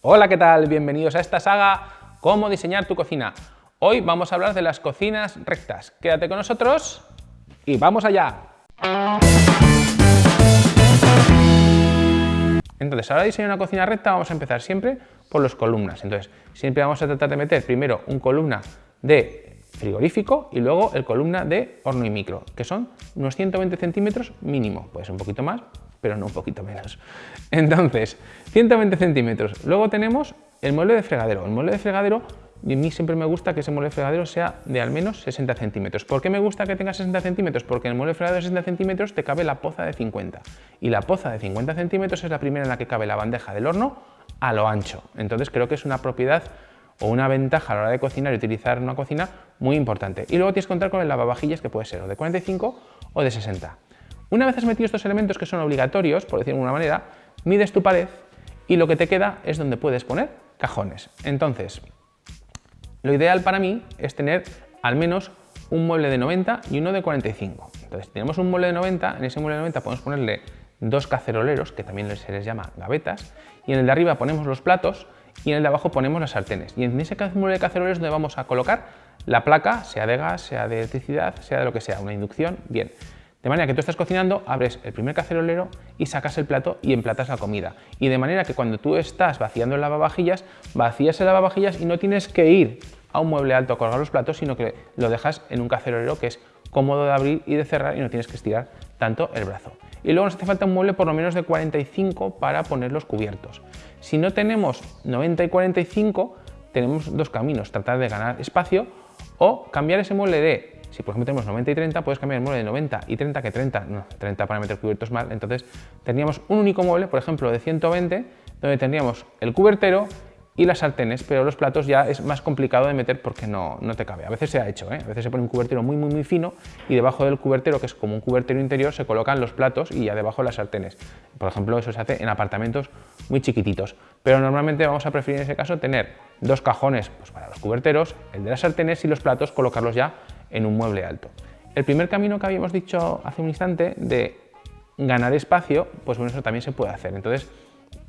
Hola, ¿qué tal? Bienvenidos a esta saga Cómo diseñar tu cocina. Hoy vamos a hablar de las cocinas rectas. Quédate con nosotros y ¡vamos allá! Entonces, ahora diseñar una cocina recta vamos a empezar siempre por las columnas. Entonces, siempre vamos a tratar de meter primero un columna de frigorífico y luego el columna de horno y micro, que son unos 120 centímetros mínimo. Puede ser un poquito más, pero no un poquito menos. Entonces, 120 centímetros. Luego tenemos el mueble de fregadero. El mueble de fregadero, a mí siempre me gusta que ese mueble de fregadero sea de al menos 60 centímetros. ¿Por qué me gusta que tenga 60 centímetros? Porque en el mueble de fregadero de 60 centímetros te cabe la poza de 50. Y la poza de 50 centímetros es la primera en la que cabe la bandeja del horno a lo ancho. Entonces creo que es una propiedad o una ventaja a la hora de cocinar y utilizar una cocina muy importante. Y luego tienes que contar con el lavavajillas que puede ser o de 45 o de 60. Una vez has metido estos elementos que son obligatorios, por decirlo de alguna manera, mides tu pared y lo que te queda es donde puedes poner cajones. Entonces, lo ideal para mí es tener al menos un mueble de 90 y uno de 45. Entonces, tenemos un mueble de 90, en ese mueble de 90 podemos ponerle dos caceroleros, que también se les llama gavetas, y en el de arriba ponemos los platos y en el de abajo ponemos las sartenes. Y en ese mueble de caceroleros es donde vamos a colocar la placa, sea de gas, sea de electricidad, sea de lo que sea, una inducción, bien. De manera que tú estás cocinando, abres el primer cacerolero y sacas el plato y emplatas la comida. Y de manera que cuando tú estás vaciando el lavavajillas, vacías el lavavajillas y no tienes que ir a un mueble alto a colgar los platos, sino que lo dejas en un cacerolero que es cómodo de abrir y de cerrar y no tienes que estirar tanto el brazo. Y luego nos hace falta un mueble por lo menos de 45 para poner los cubiertos. Si no tenemos 90 y 45, tenemos dos caminos, tratar de ganar espacio o cambiar ese mueble de si por ejemplo tenemos 90 y 30, puedes cambiar el mueble de 90 y 30, que 30, no, 30 para meter cubiertos mal, entonces tendríamos un único mueble, por ejemplo, de 120, donde tendríamos el cubertero y las sartenes, pero los platos ya es más complicado de meter porque no, no te cabe. A veces se ha hecho, ¿eh? a veces se pone un cubertero muy, muy, muy fino y debajo del cubertero, que es como un cubertero interior, se colocan los platos y ya debajo las sartenes. Por ejemplo, eso se hace en apartamentos muy chiquititos, pero normalmente vamos a preferir en ese caso tener dos cajones pues, para los cuberteros, el de las sartenes y los platos colocarlos ya en un mueble alto. El primer camino que habíamos dicho hace un instante de ganar espacio, pues bueno, eso también se puede hacer. Entonces,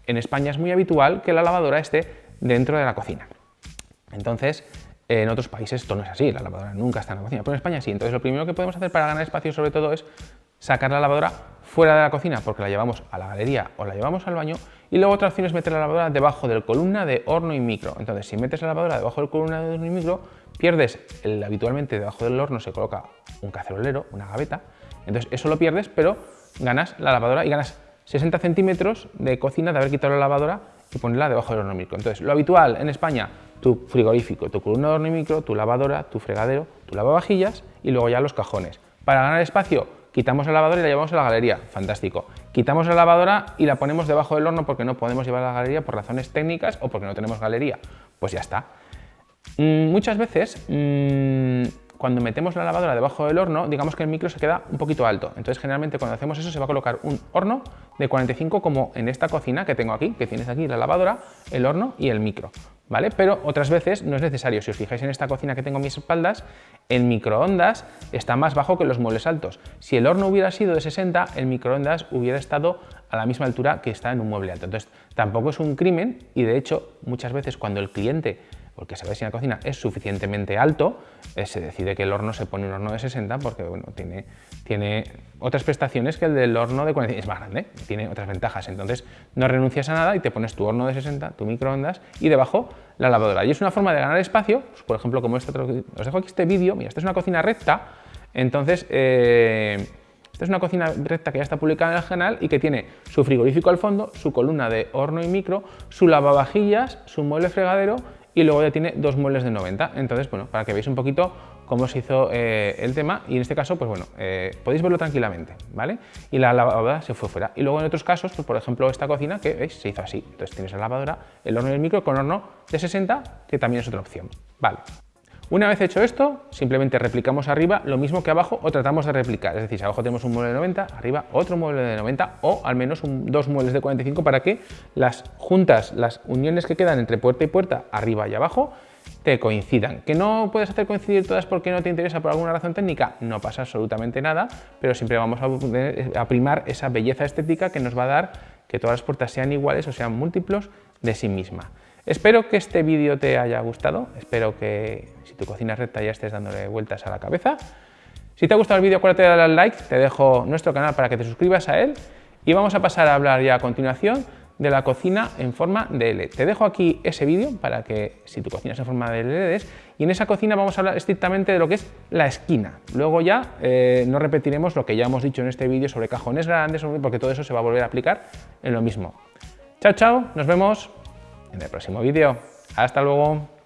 en España es muy habitual que la lavadora esté dentro de la cocina. Entonces, en otros países esto no es así, la lavadora nunca está en la cocina, pero en España sí. Entonces, lo primero que podemos hacer para ganar espacio sobre todo es sacar la lavadora fuera de la cocina porque la llevamos a la galería o la llevamos al baño y luego otra opción es meter la lavadora debajo del columna de horno y micro. Entonces, si metes la lavadora debajo del columna de horno y micro, pierdes, el, habitualmente debajo del horno se coloca un cacerolero, una gaveta, entonces eso lo pierdes, pero ganas la lavadora y ganas 60 centímetros de cocina de haber quitado la lavadora y ponerla debajo del horno micro. Entonces, lo habitual en España, tu frigorífico, tu columna de horno micro, tu lavadora, tu fregadero, tu lavavajillas y luego ya los cajones. Para ganar espacio, quitamos la lavadora y la llevamos a la galería, fantástico. Quitamos la lavadora y la ponemos debajo del horno porque no podemos llevar a la galería por razones técnicas o porque no tenemos galería. Pues ya está. Mm, muchas veces, mm, cuando metemos la lavadora debajo del horno, digamos que el micro se queda un poquito alto. Entonces, generalmente cuando hacemos eso se va a colocar un horno de 45 como en esta cocina que tengo aquí, que tienes aquí la lavadora, el horno y el micro. ¿vale? Pero otras veces no es necesario. Si os fijáis en esta cocina que tengo a mis espaldas, el microondas está más bajo que los muebles altos. Si el horno hubiera sido de 60, el microondas hubiera estado a la misma altura que está en un mueble alto. Entonces, tampoco es un crimen y de hecho, muchas veces cuando el cliente porque sabéis si la cocina es suficientemente alto, eh, se decide que el horno se pone un horno de 60 porque bueno, tiene, tiene otras prestaciones que el del horno de 45, es más grande, tiene otras ventajas, entonces no renuncias a nada y te pones tu horno de 60, tu microondas y debajo la lavadora. Y es una forma de ganar espacio, pues, por ejemplo, como este os dejo aquí este vídeo, mira, esta es una cocina recta, entonces... Eh, esta es una cocina recta que ya está publicada en el canal y que tiene su frigorífico al fondo, su columna de horno y micro, su lavavajillas, su mueble fregadero y luego ya tiene dos muebles de 90. Entonces, bueno, para que veáis un poquito cómo se hizo eh, el tema y en este caso, pues bueno, eh, podéis verlo tranquilamente, ¿vale? Y la lavadora se fue fuera. Y luego en otros casos, pues por ejemplo esta cocina que veis se hizo así. Entonces tienes la lavadora, el horno y el micro con horno de 60, que también es otra opción, ¿vale? Una vez hecho esto, simplemente replicamos arriba lo mismo que abajo o tratamos de replicar. Es decir, si abajo tenemos un mueble de 90, arriba otro mueble de 90 o al menos dos muebles de 45 para que las juntas, las uniones que quedan entre puerta y puerta, arriba y abajo, te coincidan. ¿Que no puedes hacer coincidir todas porque no te interesa por alguna razón técnica? No pasa absolutamente nada, pero siempre vamos a, primar esa belleza estética que nos va a dar que todas las puertas sean iguales o sean múltiplos de sí misma. Espero que este vídeo te haya gustado, espero que si tu cocina es recta ya estés dándole vueltas a la cabeza. Si te ha gustado el vídeo, acuérdate de darle al like, te dejo nuestro canal para que te suscribas a él y vamos a pasar a hablar ya a continuación de la cocina en forma de L. Te dejo aquí ese vídeo para que si tu cocina es en forma de LED y en esa cocina vamos a hablar estrictamente de lo que es la esquina. Luego ya eh, no repetiremos lo que ya hemos dicho en este vídeo sobre cajones grandes, porque todo eso se va a volver a aplicar en lo mismo. Chao, chao, nos vemos en el próximo vídeo. Hasta luego.